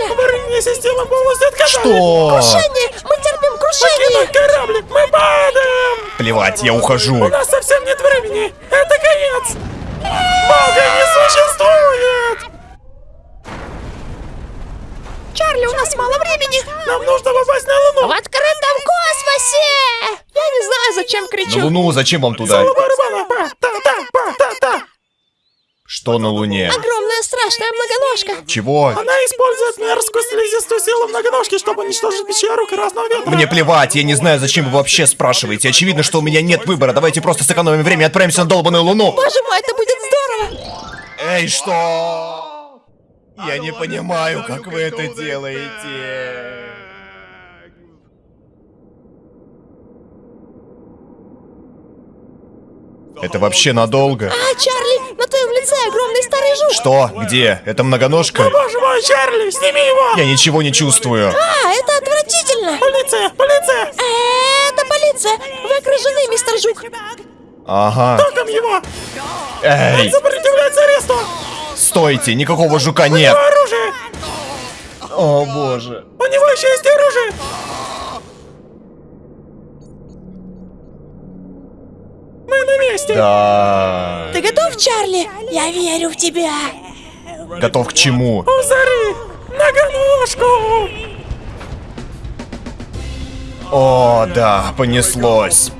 Чарли! Аварийная система полностью отказала. Что? Крушение! Мы терпим крушение! Покинуть кораблик, мы падаем! Плевать, я У ухожу. нас совсем нет времени! Это конец! Бога не существует! Чарли, у нас мало времени! Нам нужно попасть на Луну! В открытом космосе! Я не знаю, зачем На кричу. Луну зачем вам туда? Что на Луне? Огромная страшная многоножка. Чего? Она использует мерзкую слизистую силу многоножки, чтобы уничтожить пещеру красного ветра. Мне плевать, я не знаю, зачем вы вообще спрашиваете. Очевидно, что у меня нет выбора. Давайте просто сэкономим время и отправимся на долбаную Луну. Боже мой, это будет здорово! Эй, что? Я не понимаю, как вы это делаете. Это вообще надолго? А, Чарли, на твоем лице огромный старый жук. Что? Где? Это многоножка? Боже мой, Чарли, сними его! Я ничего не чувствую. А, это отвратительно. Полиция, полиция! Э, Это полиция. Вы окружены, мистер Жук. Ага. Током его! Эй, Сопротивляется аресту! стойте, никакого жука нет. Оружие! О боже. У него еще есть оружие! Мы на месте! Да. Ты готов, Чарли? Я верю в тебя. Готов к чему? У Зары! Многоножку! О, да, понеслось.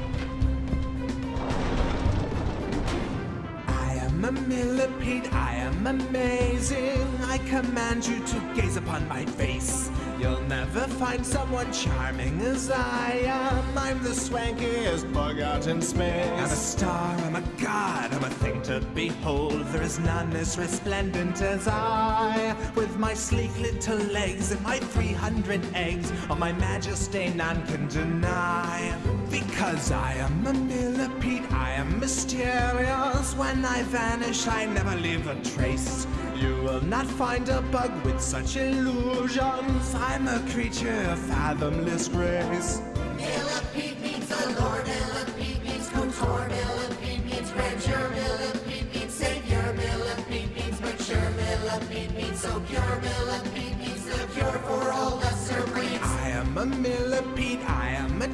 I command you to gaze upon my face. You'll never find someone charming as I am. I'm the swankiest bug out in space. I'm a star, I'm a god, I'm a thing to behold. There is none as resplendent as I. With my sleek little legs and my 300 eggs, on my majesty none can deny. Because I am a millipede, I am mysterious. When I vanish, I never leave a trace. You will not find a bug with such illusions. I'm a creature of fathomless grace. Millipede means the Lord, Millipede means Kotor, Millipede means grandeur, Millipede means savior, Millipede means mature, Millipede means so pure, Millipede means the cure for all lesser breeds. I am a millipede, I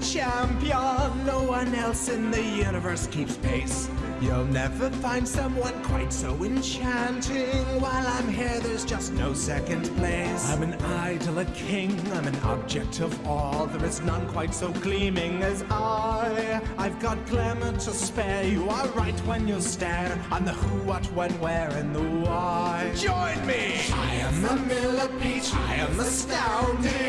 champion. No one else in the universe keeps pace. You'll never find someone quite so enchanting. While I'm here, there's just no second place. I'm an idol, a king, I'm an object of awe. There is none quite so gleaming as I. I've got glamour to spare. You are right when you stare. I'm the who, what, when, where, and the why. Join me! I am a millipede, I am astounding.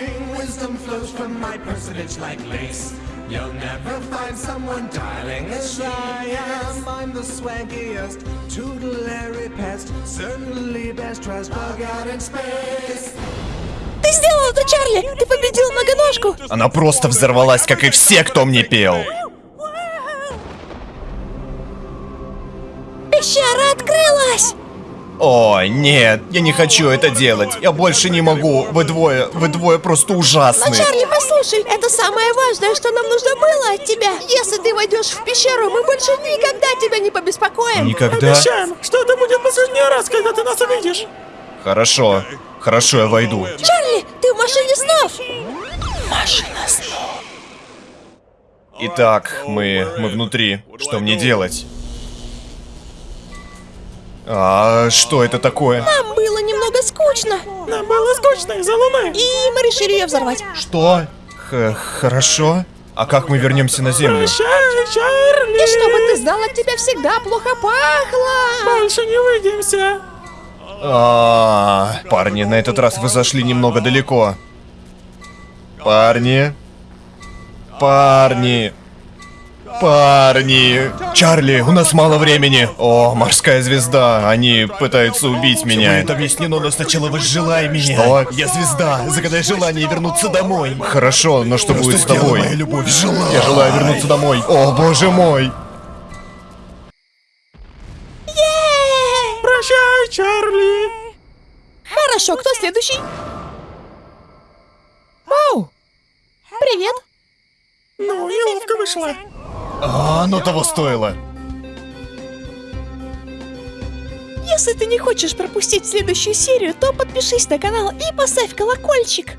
Wisdom flows from my personage like lace. You'll never find someone darling as I am. I'm the swankiest, tutelary pest. Certainly best dressed bug out in space. Ты сделал это, Чарли! Ты победил многоножку! Она просто взорвалась, как и все, кто мне пел. О, нет, я не хочу это делать. Я больше не могу. Вы двое, вы двое просто Но, ужасны. Чарли, послушай, это самое важное, что нам нужно было от тебя. Если ты войдешь в пещеру, мы больше никогда тебя не побеспокоим. Никогда? Обещаем, что это будет последний раз, когда ты нас увидишь! Хорошо, хорошо, я войду. Чарли, ты в машине снов! Машина снов. Итак, мы, мы внутри. Что мне делать? А что это такое? Нам было немного скучно, Нам было скучно из-за луны! и мы решили ее взорвать. Что? Х хорошо. А как мы вернемся на землю? Прощай, Чарли! И чтобы ты знал, от тебя всегда плохо пахло. Больше не увидимся! А, парни, на этот раз вы зашли немного далеко. Парни. Парни. Парни. Чарли, у нас мало времени. О, морская звезда. Они пытаются убить меня. Это объяснено, но сначала возжелай меня. Что? Я звезда. Загадай желание вернуться домой. Хорошо, но что будет с тобой? Моя любовь, желай. Я желаю вернуться домой. О, боже мой. Прощай, Чарли! Хорошо, кто следующий? Вау! Привет. Ну, неловко вышло. А, оно того стоило. Если ты не хочешь пропустить следующую серию, то подпишись на канал и поставь колокольчик.